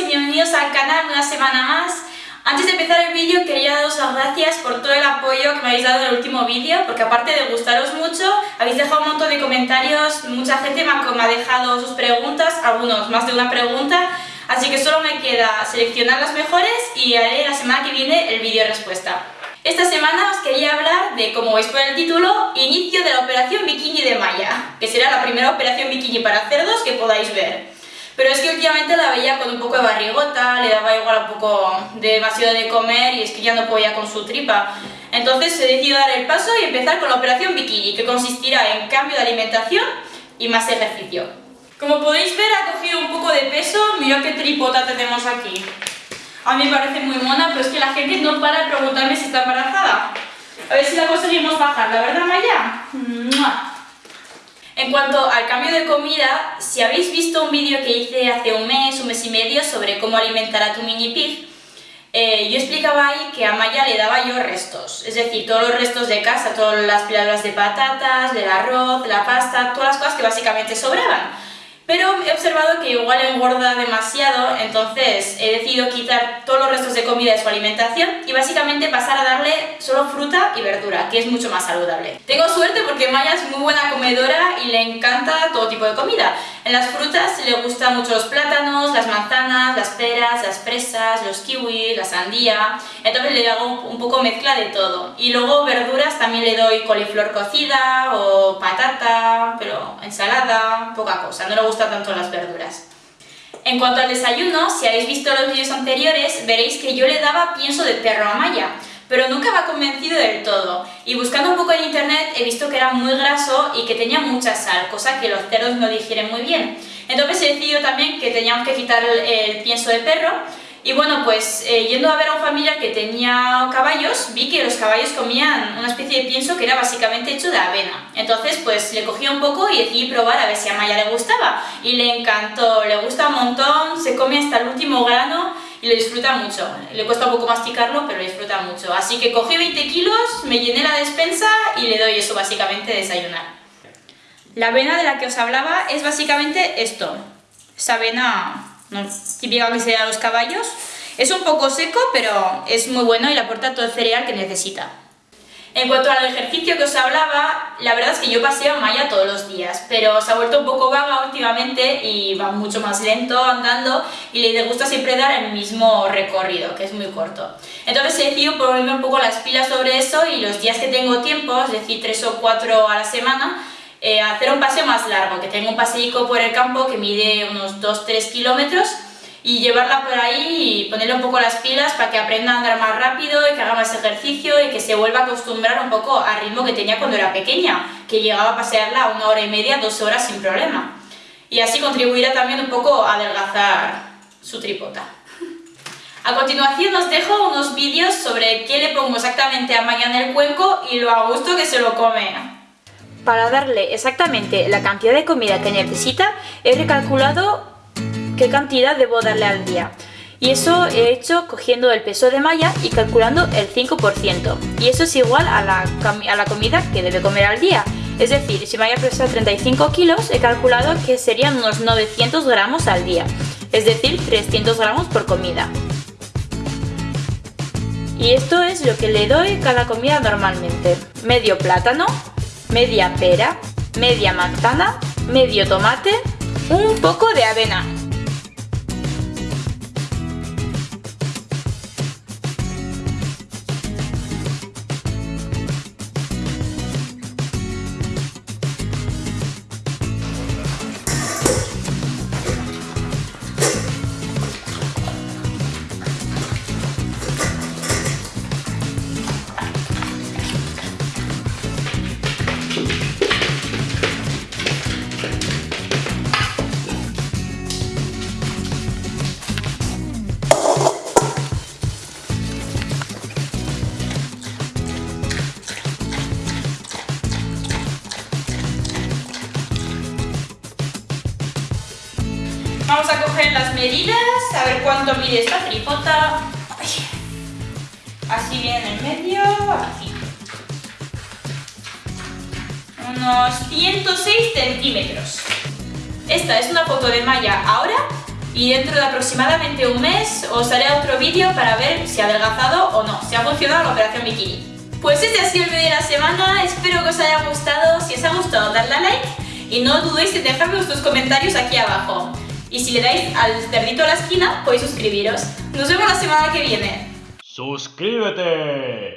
y bienvenidos al canal una semana más. Antes de empezar el vídeo quería daros las gracias por todo el apoyo que me habéis dado en el último vídeo, porque aparte de gustaros mucho, habéis dejado un montón de comentarios, mucha gente me ha, me ha dejado sus preguntas, algunos más de una pregunta, así que solo me queda seleccionar las mejores y haré la semana que viene el vídeo respuesta. Esta semana os quería hablar de, como veis por el título, inicio de la operación bikini de Maya, que será la primera operación bikini para cerdos que podáis ver. Pero es que últimamente la veía con un poco de barrigota, le daba igual un poco de demasiado de comer y es que ya no podía con su tripa. Entonces he decidido dar el paso y empezar con la operación bikini, que consistirá en cambio de alimentación y más ejercicio. Como podéis ver ha cogido un poco de peso, mirad qué tripota tenemos aquí. A mí me parece muy mona, pero es que la gente no para de preguntarme si está embarazada. A ver si la conseguimos bajar, ¿la verdad, Maya? En cuanto al cambio de comida, si habéis visto un vídeo que hice hace un mes, un mes y medio sobre cómo alimentar a tu mini pig, eh, yo explicaba ahí que a Maya le daba yo restos, es decir, todos los restos de casa, todas las piladas de patatas, del arroz, la pasta, todas las cosas que básicamente sobraban. Pero he observado que igual engorda demasiado, entonces he decidido quitar todos los restos de comida de su alimentación y básicamente pasar a darle solo fruta y verdura, que es mucho más saludable. Tengo suerte porque Maya es muy buena comedora y le encanta todo tipo de comida. En las frutas le gustan mucho los plátanos, las manzanas, las peras, las fresas, los kiwis, la sandía, entonces le hago un poco mezcla de todo. Y luego verduras también le doy coliflor cocida o patata, ensalada, poca cosa, no le gusta tanto las verduras. En cuanto al desayuno, si habéis visto los vídeos anteriores, veréis que yo le daba pienso de perro a Maya, pero nunca me ha convencido del todo. Y buscando un poco en internet he visto que era muy graso y que tenía mucha sal, cosa que los cerdos no digieren muy bien. Entonces he decidido también que teníamos que quitar el, pienso de perro y bueno, pues eh, yendo a ver a un familiar que tenía caballos, vi que los caballos comían una especie de pienso que era básicamente hecho de avena. Entonces pues le cogí un poco y decidí probar a ver si a Maya le gustaba. Y le encantó, le gusta un montón, se come hasta el último grano y lo disfruta mucho. Le cuesta un poco masticarlo, pero lo disfruta mucho. Así que cogí 20 kilos, me llené la despensa y le doy eso básicamente de desayunar. La avena de la que os hablaba es básicamente esto. Esa avena típica que se da a los caballos. Es un poco seco, pero es muy bueno y le aporta todo el cereal que necesita. En cuanto al ejercicio que os hablaba, la verdad es que yo paseo a Maya todos los días, pero se ha vuelto un poco vaga últimamente y va mucho más lento andando y le gusta siempre dar el mismo recorrido, que es muy corto. Entonces he decidido ponerme un poco las pilas sobre eso y los días que tengo tiempo, es decir, tres o cuatro a la semana, eh, hacer un paseo más largo, que tengo un paseico por el campo que mide unos 2-3 kilómetros y llevarla por ahí y ponerle un poco las pilas para que aprenda a andar más rápido y que haga más ejercicio y que se vuelva a acostumbrar un poco al ritmo que tenía cuando era pequeña, que llegaba a pasearla una hora y media, dos horas sin problema. Y así contribuirá también un poco a adelgazar su tripota. A continuación os dejo unos vídeos sobre qué le pongo exactamente a Maya en el cuenco y lo a gusto que se lo come. Para darle exactamente la cantidad de comida que necesita, he recalculado qué cantidad debo darle al día. Y eso he hecho cogiendo el peso de Maya y calculando el 5%. Y eso es igual a la, a la comida que debe comer al día. Es decir, si Maya pesa 35 kilos, he calculado que serían unos 900 gramos al día. Es decir, 300 gramos por comida. Y esto es lo que le doy cada comida normalmente. Medio plátano, media pera, media manzana, medio tomate, un poco de avena Vamos a coger las medidas, a ver cuánto mide esta tripota. Así viene en medio, aquí. Unos 106 centímetros. Esta es una foto de Maya ahora y dentro de aproximadamente un mes os haré otro vídeo para ver si ha adelgazado o no, si ha funcionado la operación bikini. Pues este ha sido el vídeo de la semana, espero que os haya gustado, si os ha gustado dadle a like y no dudéis en dejarme vuestros comentarios aquí abajo. Y si le dais al cerdito a la esquina, podéis suscribiros. Nos vemos la semana que viene. ¡Suscríbete!